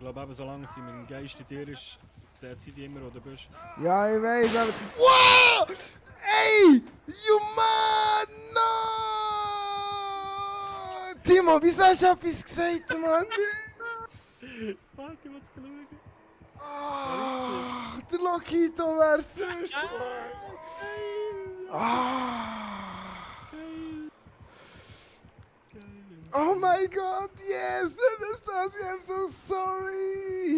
Ich glaube eben, solange sie mit dem Geist in dir ist, sieht sie dich immer, wo du bist. Ja, ich weiß, aber... Wow! Ey! You man! No! Timo, wieso hast du etwas gesagt, Mann? Warte, ich muss schauen. Ah, der Lokito wäre so Oh my god, yes! Anastasia, I'm so sorry!